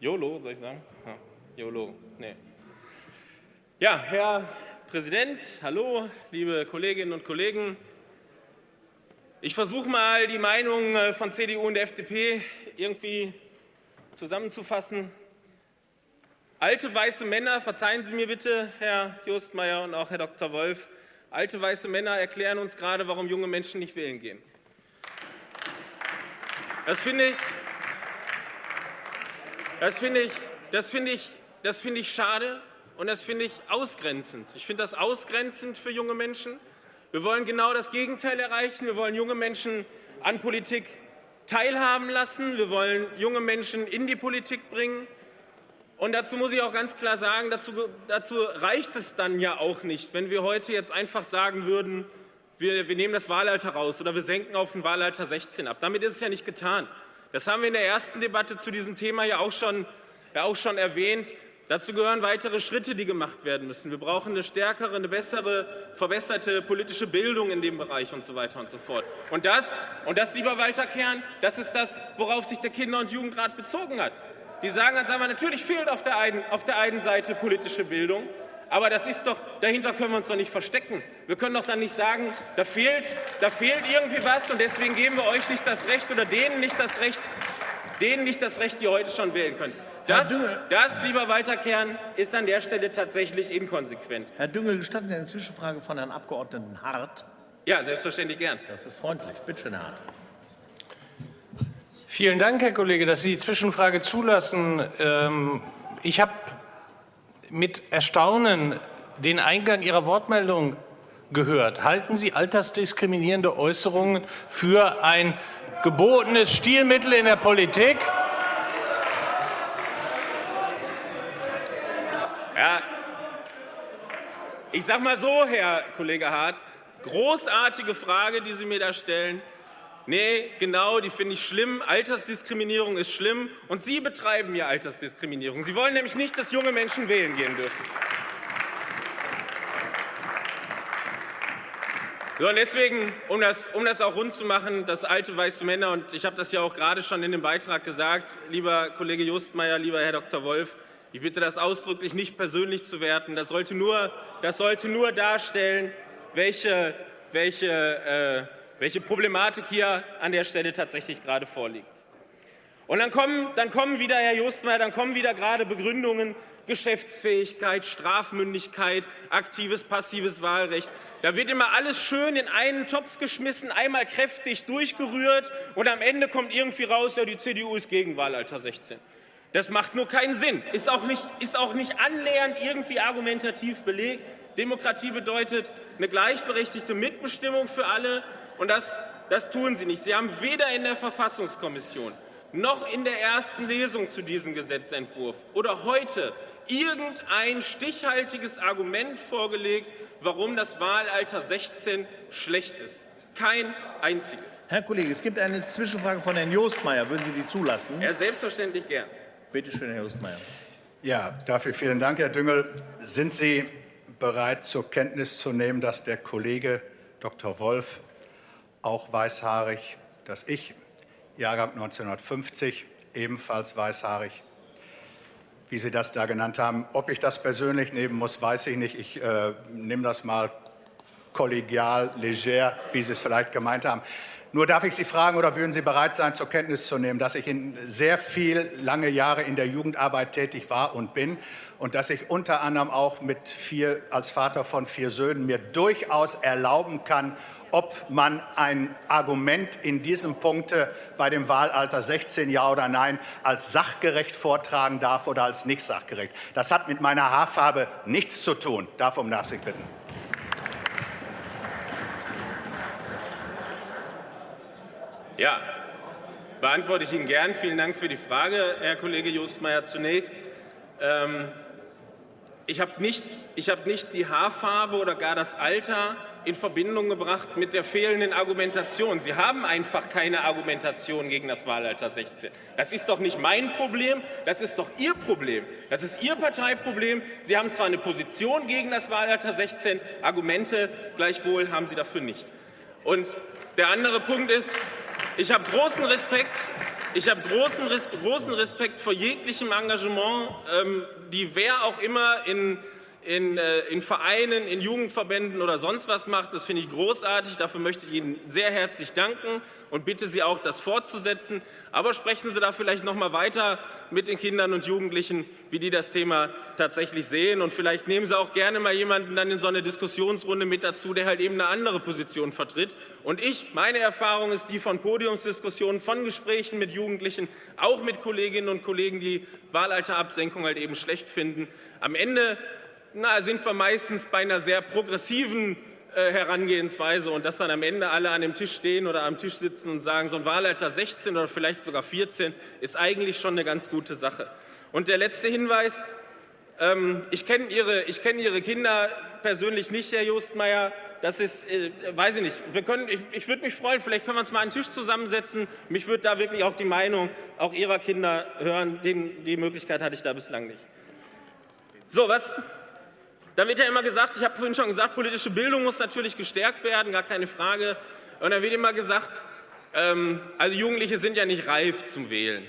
YOLO, soll ich sagen? Ja, YOLO, nee. Ja, Herr Präsident, hallo, liebe Kolleginnen und Kollegen. Ich versuche mal, die Meinung äh, von CDU und der FDP irgendwie zusammenzufassen. Alte weiße Männer, verzeihen Sie mir bitte, Herr Justmeier und auch Herr Dr. Wolf, alte weiße Männer erklären uns gerade, warum junge Menschen nicht wählen gehen. Das finde ich, das finde ich, das finde ich, das finde ich schade und das finde ich ausgrenzend. Ich finde das ausgrenzend für junge Menschen. Wir wollen genau das Gegenteil erreichen. Wir wollen junge Menschen an Politik teilhaben lassen. Wir wollen junge Menschen in die Politik bringen. Und dazu muss ich auch ganz klar sagen, dazu, dazu reicht es dann ja auch nicht, wenn wir heute jetzt einfach sagen würden, wir, wir nehmen das Wahlalter raus oder wir senken auf ein Wahlalter 16 ab. Damit ist es ja nicht getan. Das haben wir in der ersten Debatte zu diesem Thema ja auch schon, ja auch schon erwähnt. Dazu gehören weitere Schritte, die gemacht werden müssen. Wir brauchen eine stärkere, eine bessere, verbesserte politische Bildung in dem Bereich und so weiter und so fort. Und das, und das lieber Walter Kern, das ist das, worauf sich der Kinder- und Jugendrat bezogen hat. Die sagen ganz einfach, natürlich fehlt auf der einen, auf der einen Seite politische Bildung, aber das ist doch, dahinter können wir uns doch nicht verstecken. Wir können doch dann nicht sagen, da fehlt, da fehlt irgendwie was und deswegen geben wir euch nicht das Recht oder denen nicht das Recht, denen nicht das Recht, die heute schon wählen können. Das, das, lieber Walter Kern, ist an der Stelle tatsächlich inkonsequent. Herr Düngel, gestatten Sie eine Zwischenfrage von Herrn Abgeordneten Hart? Ja, selbstverständlich gern. Das ist freundlich. Bitte schön, Herr Hart. Vielen Dank, Herr Kollege, dass Sie die Zwischenfrage zulassen. Ähm, ich habe mit Erstaunen den Eingang Ihrer Wortmeldung gehört. Halten Sie altersdiskriminierende Äußerungen für ein gebotenes Stilmittel in der Politik? Ja, ich sage mal so, Herr Kollege Hart, großartige Frage, die Sie mir da stellen. Nee, genau, die finde ich schlimm. Altersdiskriminierung ist schlimm. Und Sie betreiben ja Altersdiskriminierung. Sie wollen nämlich nicht, dass junge Menschen wählen gehen dürfen. So, und deswegen, um das, um das auch rund zu machen, dass alte weiße Männer, und ich habe das ja auch gerade schon in dem Beitrag gesagt, lieber Kollege Justmeier, lieber Herr Dr. Wolf, ich bitte das ausdrücklich nicht persönlich zu werten. Das sollte nur, das sollte nur darstellen, welche, welche äh, welche Problematik hier an der Stelle tatsächlich gerade vorliegt. Und dann kommen, dann kommen wieder, Herr Justmeier, dann kommen wieder gerade Begründungen, Geschäftsfähigkeit, Strafmündigkeit, aktives, passives Wahlrecht. Da wird immer alles schön in einen Topf geschmissen, einmal kräftig durchgerührt und am Ende kommt irgendwie raus, ja, die CDU ist gegen Wahlalter 16. Das macht nur keinen Sinn, ist auch nicht, ist auch nicht annähernd irgendwie argumentativ belegt. Demokratie bedeutet eine gleichberechtigte Mitbestimmung für alle, und das, das tun Sie nicht. Sie haben weder in der Verfassungskommission noch in der ersten Lesung zu diesem Gesetzentwurf oder heute irgendein stichhaltiges Argument vorgelegt, warum das Wahlalter 16 schlecht ist. Kein einziges. Herr Kollege, es gibt eine Zwischenfrage von Herrn Jostmeier. Würden Sie die zulassen? Ja, selbstverständlich gern. Bitte schön, Herr Jostmeier. Ja, dafür vielen Dank, Herr Düngel. Sind Sie bereit, zur Kenntnis zu nehmen, dass der Kollege Dr. Wolf auch weißhaarig, dass ich, Jahrgang 1950, ebenfalls weißhaarig, wie Sie das da genannt haben. Ob ich das persönlich nehmen muss, weiß ich nicht. Ich äh, nehme das mal kollegial, leger, wie Sie es vielleicht gemeint haben. Nur darf ich Sie fragen, oder würden Sie bereit sein, zur Kenntnis zu nehmen, dass ich in sehr viel lange Jahre in der Jugendarbeit tätig war und bin und dass ich unter anderem auch mit vier, als Vater von vier Söhnen mir durchaus erlauben kann, ob man ein Argument in diesem Punkt bei dem Wahlalter 16 Ja oder Nein als sachgerecht vortragen darf oder als nicht sachgerecht. Das hat mit meiner Haarfarbe nichts zu tun. Darf um Nachsicht bitten. Ja, beantworte ich Ihnen gern. Vielen Dank für die Frage, Herr Kollege Justmeier. Zunächst, ähm, ich habe nicht, hab nicht die Haarfarbe oder gar das Alter in Verbindung gebracht mit der fehlenden Argumentation. Sie haben einfach keine Argumentation gegen das Wahlalter 16. Das ist doch nicht mein Problem, das ist doch Ihr Problem. Das ist Ihr Parteiproblem. Sie haben zwar eine Position gegen das Wahlalter 16, Argumente gleichwohl haben Sie dafür nicht. Und der andere Punkt ist, ich habe großen Respekt ich habe großen, großen Respekt vor jeglichem Engagement, ähm, die wer auch immer in in, äh, in, Vereinen, in Jugendverbänden oder sonst was macht. Das finde ich großartig. Dafür möchte ich Ihnen sehr herzlich danken und bitte Sie auch, das fortzusetzen. Aber sprechen Sie da vielleicht noch mal weiter mit den Kindern und Jugendlichen, wie die das Thema tatsächlich sehen. Und vielleicht nehmen Sie auch gerne mal jemanden dann in so eine Diskussionsrunde mit dazu, der halt eben eine andere Position vertritt. Und ich, meine Erfahrung ist die von Podiumsdiskussionen, von Gesprächen mit Jugendlichen, auch mit Kolleginnen und Kollegen, die Wahlalterabsenkung halt eben schlecht finden. Am Ende na, sind wir meistens bei einer sehr progressiven äh, Herangehensweise und dass dann am Ende alle an dem Tisch stehen oder am Tisch sitzen und sagen, so ein Wahlalter 16 oder vielleicht sogar 14 ist eigentlich schon eine ganz gute Sache. Und der letzte Hinweis, ähm, ich kenne Ihre, kenn Ihre Kinder persönlich nicht, Herr Jostmeier. Das ist, äh, weiß ich nicht, wir können, ich, ich würde mich freuen, vielleicht können wir uns mal an den Tisch zusammensetzen. Mich würde da wirklich auch die Meinung auch Ihrer Kinder hören. Den, die Möglichkeit hatte ich da bislang nicht. So, was, dann wird ja immer gesagt, ich habe vorhin schon gesagt, politische Bildung muss natürlich gestärkt werden, gar keine Frage. Und dann wird immer gesagt, ähm, also Jugendliche sind ja nicht reif zum Wählen.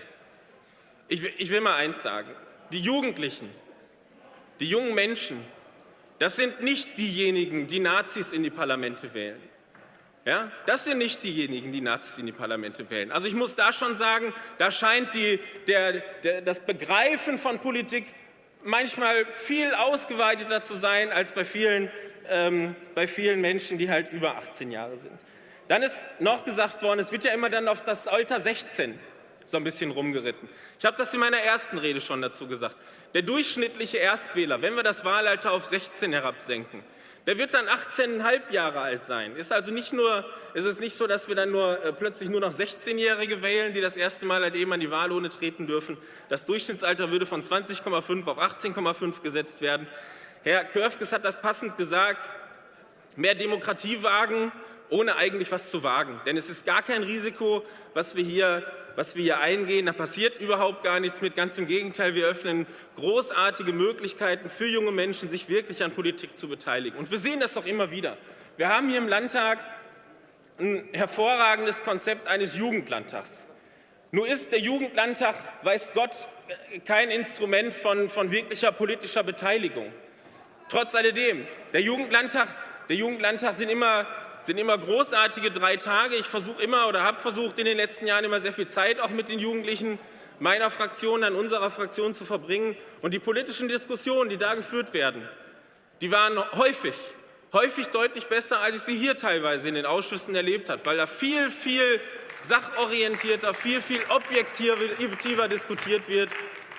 Ich, ich will mal eins sagen, die Jugendlichen, die jungen Menschen, das sind nicht diejenigen, die Nazis in die Parlamente wählen. Ja, das sind nicht diejenigen, die Nazis in die Parlamente wählen. Also ich muss da schon sagen, da scheint die, der, der, das Begreifen von Politik manchmal viel ausgeweiteter zu sein als bei vielen, ähm, bei vielen Menschen, die halt über 18 Jahre sind. Dann ist noch gesagt worden, es wird ja immer dann auf das Alter 16 so ein bisschen rumgeritten. Ich habe das in meiner ersten Rede schon dazu gesagt. Der durchschnittliche Erstwähler, wenn wir das Wahlalter auf 16 herabsenken, der wird dann 18,5 Jahre alt sein. Ist also nicht nur, ist es nicht so, dass wir dann nur äh, plötzlich nur noch 16-Jährige wählen, die das erste Mal halt eben an die Wahlurne treten dürfen. Das Durchschnittsalter würde von 20,5 auf 18,5 gesetzt werden. Herr Körfges hat das passend gesagt. Mehr Demokratie wagen, ohne eigentlich was zu wagen. Denn es ist gar kein Risiko, was wir hier, was wir hier eingehen. Da passiert überhaupt gar nichts mit. Ganz im Gegenteil, wir öffnen großartige Möglichkeiten für junge Menschen, sich wirklich an Politik zu beteiligen. Und wir sehen das doch immer wieder. Wir haben hier im Landtag ein hervorragendes Konzept eines Jugendlandtags. Nur ist der Jugendlandtag, weiß Gott, kein Instrument von, von wirklicher politischer Beteiligung. Trotz alledem, der Jugendlandtag, der Jugendlandtag sind immer sind immer großartige drei Tage. Ich versuche immer oder habe versucht in den letzten Jahren immer sehr viel Zeit auch mit den Jugendlichen meiner Fraktion, an unserer Fraktion zu verbringen. Und die politischen Diskussionen, die da geführt werden, die waren häufig, häufig deutlich besser, als ich sie hier teilweise in den Ausschüssen erlebt habe, weil da viel, viel sachorientierter, viel, viel objektiver diskutiert wird.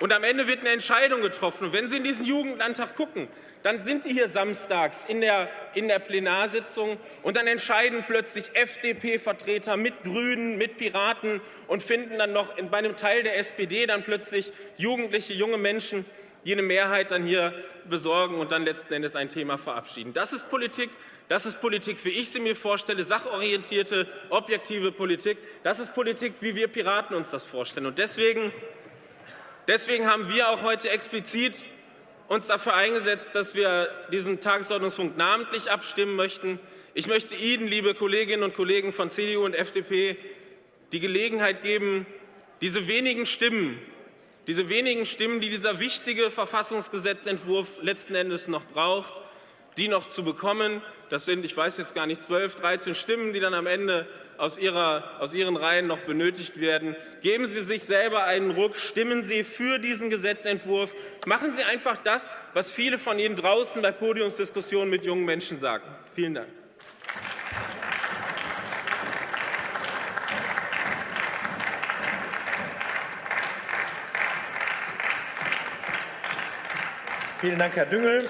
Und am Ende wird eine Entscheidung getroffen. Und wenn Sie in diesen Jugendlandtag gucken, dann sind die hier samstags in der, in der Plenarsitzung und dann entscheiden plötzlich FDP-Vertreter mit Grünen, mit Piraten und finden dann noch in, bei einem Teil der SPD dann plötzlich jugendliche, junge Menschen, die eine Mehrheit dann hier besorgen und dann letzten Endes ein Thema verabschieden. Das ist Politik. Das ist Politik, wie ich sie mir vorstelle, sachorientierte, objektive Politik. Das ist Politik, wie wir Piraten uns das vorstellen. Und deswegen, deswegen haben wir auch heute explizit uns dafür eingesetzt, dass wir diesen Tagesordnungspunkt namentlich abstimmen möchten. Ich möchte Ihnen, liebe Kolleginnen und Kollegen von CDU und FDP, die Gelegenheit geben, diese wenigen Stimmen, diese wenigen Stimmen, die dieser wichtige Verfassungsgesetzentwurf letzten Endes noch braucht, die noch zu bekommen. Das sind, ich weiß jetzt gar nicht, 12, 13 Stimmen, die dann am Ende aus, ihrer, aus Ihren Reihen noch benötigt werden. Geben Sie sich selber einen Ruck, stimmen Sie für diesen Gesetzentwurf. Machen Sie einfach das, was viele von Ihnen draußen bei Podiumsdiskussionen mit jungen Menschen sagen. Vielen Dank. Vielen Dank, Herr Düngel.